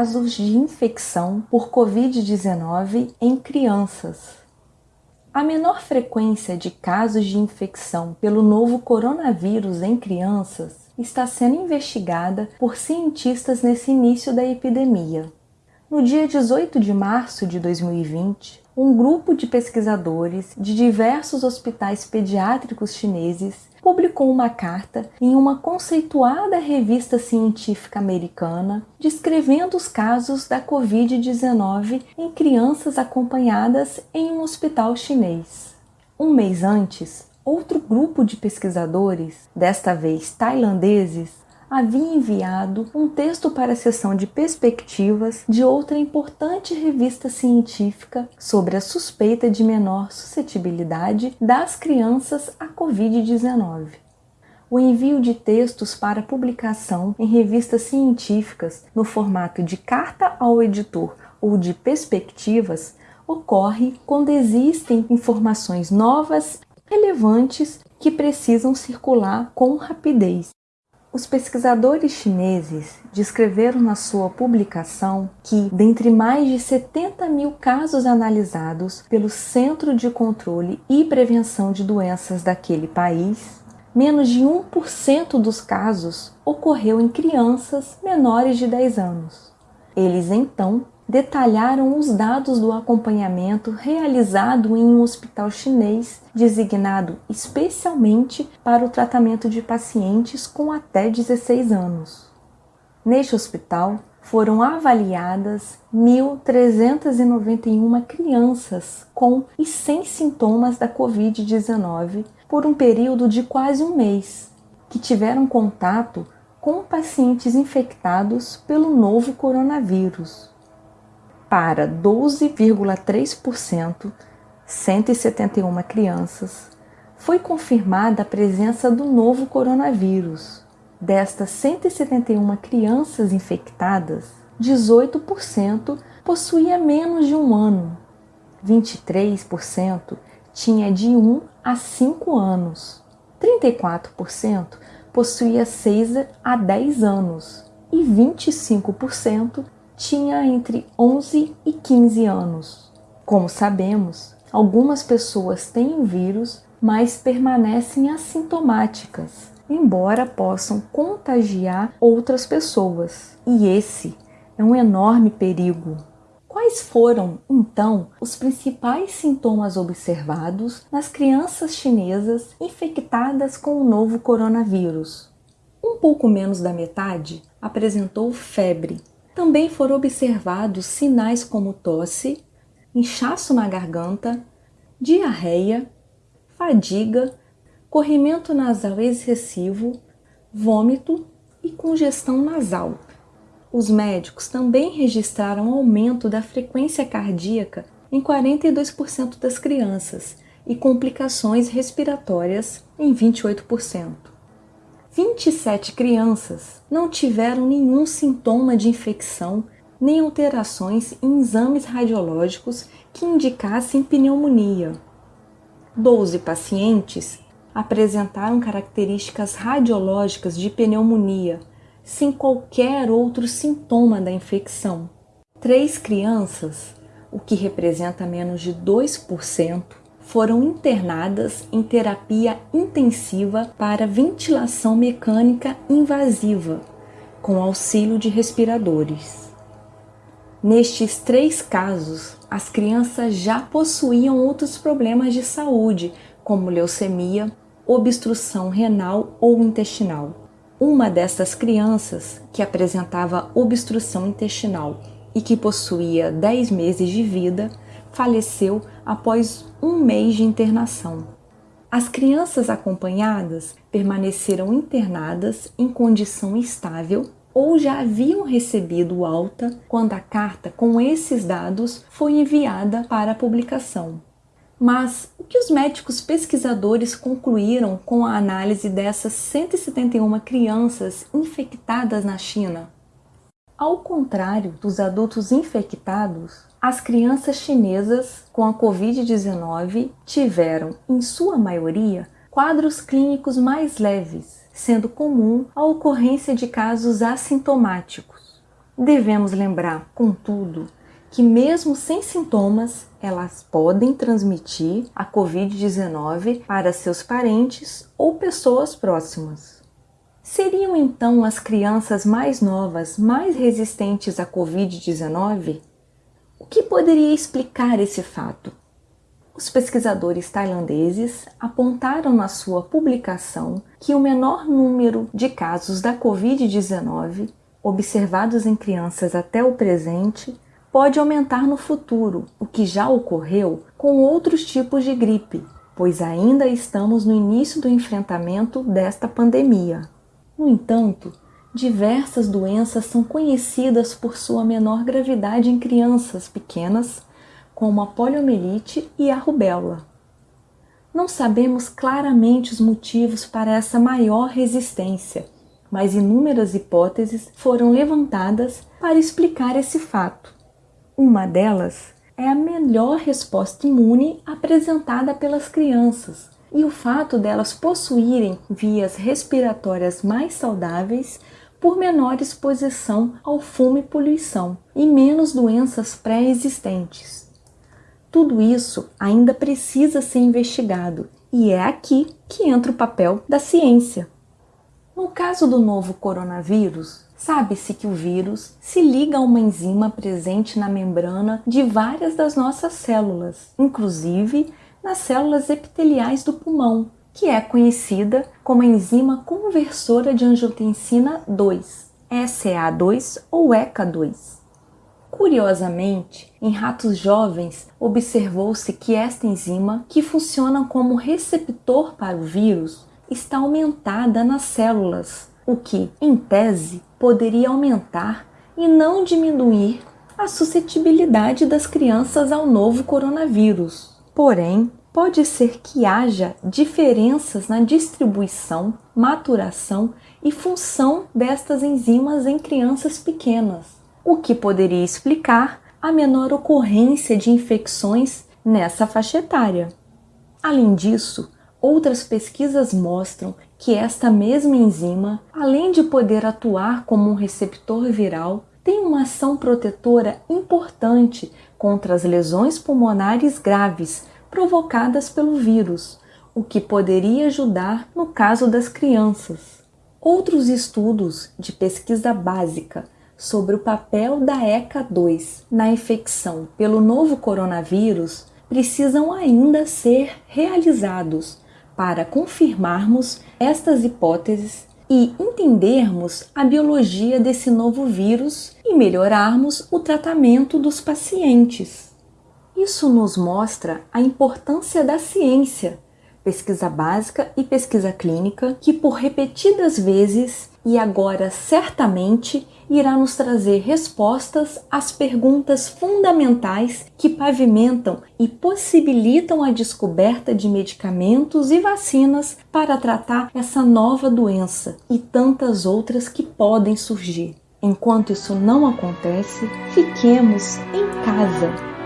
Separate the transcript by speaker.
Speaker 1: casos de infecção por Covid-19 em crianças. A menor frequência de casos de infecção pelo novo coronavírus em crianças está sendo investigada por cientistas nesse início da epidemia. No dia 18 de março de 2020, um grupo de pesquisadores de diversos hospitais pediátricos chineses publicou uma carta em uma conceituada revista científica americana descrevendo os casos da Covid-19 em crianças acompanhadas em um hospital chinês. Um mês antes, outro grupo de pesquisadores, desta vez tailandeses, havia enviado um texto para a seção de perspectivas de outra importante revista científica sobre a suspeita de menor suscetibilidade das crianças à Covid-19. O envio de textos para publicação em revistas científicas no formato de carta ao editor ou de perspectivas ocorre quando existem informações novas relevantes que precisam circular com rapidez os pesquisadores chineses descreveram na sua publicação que, dentre mais de 70 mil casos analisados pelo Centro de Controle e Prevenção de Doenças daquele país, menos de 1% dos casos ocorreu em crianças menores de 10 anos. Eles então detalharam os dados do acompanhamento realizado em um hospital chinês designado especialmente para o tratamento de pacientes com até 16 anos. Neste hospital, foram avaliadas 1.391 crianças com e sem sintomas da Covid-19 por um período de quase um mês, que tiveram contato com pacientes infectados pelo novo coronavírus. Para 12,3%, 171 crianças, foi confirmada a presença do novo coronavírus. Destas 171 crianças infectadas, 18% possuía menos de um ano, 23% tinha de 1 a 5 anos, 34% possuía 6 a 10 anos e 25% tinha entre 11 e 15 anos. Como sabemos, algumas pessoas têm o vírus, mas permanecem assintomáticas, embora possam contagiar outras pessoas. E esse é um enorme perigo. Quais foram, então, os principais sintomas observados nas crianças chinesas infectadas com o novo coronavírus? Um pouco menos da metade apresentou febre, também foram observados sinais como tosse, inchaço na garganta, diarreia, fadiga, corrimento nasal excessivo, vômito e congestão nasal. Os médicos também registraram aumento da frequência cardíaca em 42% das crianças e complicações respiratórias em 28%. 27 crianças não tiveram nenhum sintoma de infecção nem alterações em exames radiológicos que indicassem pneumonia. 12 pacientes apresentaram características radiológicas de pneumonia, sem qualquer outro sintoma da infecção. Três crianças, o que representa menos de 2%, foram internadas em terapia intensiva para ventilação mecânica invasiva, com auxílio de respiradores. Nestes três casos, as crianças já possuíam outros problemas de saúde, como leucemia, obstrução renal ou intestinal. Uma dessas crianças, que apresentava obstrução intestinal e que possuía 10 meses de vida, faleceu após um mês de internação. As crianças acompanhadas permaneceram internadas em condição estável ou já haviam recebido alta quando a carta com esses dados foi enviada para publicação. Mas o que os médicos pesquisadores concluíram com a análise dessas 171 crianças infectadas na China? Ao contrário dos adultos infectados, as crianças chinesas com a Covid-19 tiveram, em sua maioria, quadros clínicos mais leves, sendo comum a ocorrência de casos assintomáticos. Devemos lembrar, contudo, que mesmo sem sintomas, elas podem transmitir a Covid-19 para seus parentes ou pessoas próximas. Seriam então as crianças mais novas mais resistentes à Covid-19? O que poderia explicar esse fato? Os pesquisadores tailandeses apontaram na sua publicação que o menor número de casos da Covid-19 observados em crianças até o presente pode aumentar no futuro, o que já ocorreu com outros tipos de gripe, pois ainda estamos no início do enfrentamento desta pandemia. No entanto, diversas doenças são conhecidas por sua menor gravidade em crianças pequenas, como a poliomielite e a rubéola. Não sabemos claramente os motivos para essa maior resistência, mas inúmeras hipóteses foram levantadas para explicar esse fato. Uma delas é a melhor resposta imune apresentada pelas crianças e o fato delas possuírem vias respiratórias mais saudáveis por menor exposição ao fumo e poluição e menos doenças pré-existentes. Tudo isso ainda precisa ser investigado e é aqui que entra o papel da ciência. No caso do novo coronavírus, Sabe-se que o vírus se liga a uma enzima presente na membrana de várias das nossas células, inclusive nas células epiteliais do pulmão, que é conhecida como a enzima conversora de angiotensina 2, SEA2 ou ECA2. Curiosamente, em ratos jovens, observou-se que esta enzima, que funciona como receptor para o vírus, está aumentada nas células, o que, em tese, poderia aumentar e não diminuir a suscetibilidade das crianças ao novo coronavírus. Porém, pode ser que haja diferenças na distribuição, maturação e função destas enzimas em crianças pequenas, o que poderia explicar a menor ocorrência de infecções nessa faixa etária. Além disso, outras pesquisas mostram que esta mesma enzima, além de poder atuar como um receptor viral, tem uma ação protetora importante contra as lesões pulmonares graves provocadas pelo vírus, o que poderia ajudar no caso das crianças. Outros estudos de pesquisa básica sobre o papel da ECA2 na infecção pelo novo coronavírus precisam ainda ser realizados para confirmarmos estas hipóteses e entendermos a biologia desse novo vírus e melhorarmos o tratamento dos pacientes. Isso nos mostra a importância da ciência, pesquisa básica e pesquisa clínica, que por repetidas vezes e agora certamente irá nos trazer respostas às perguntas fundamentais que pavimentam e possibilitam a descoberta de medicamentos e vacinas para tratar essa nova doença e tantas outras que podem surgir. Enquanto isso não acontece, fiquemos em casa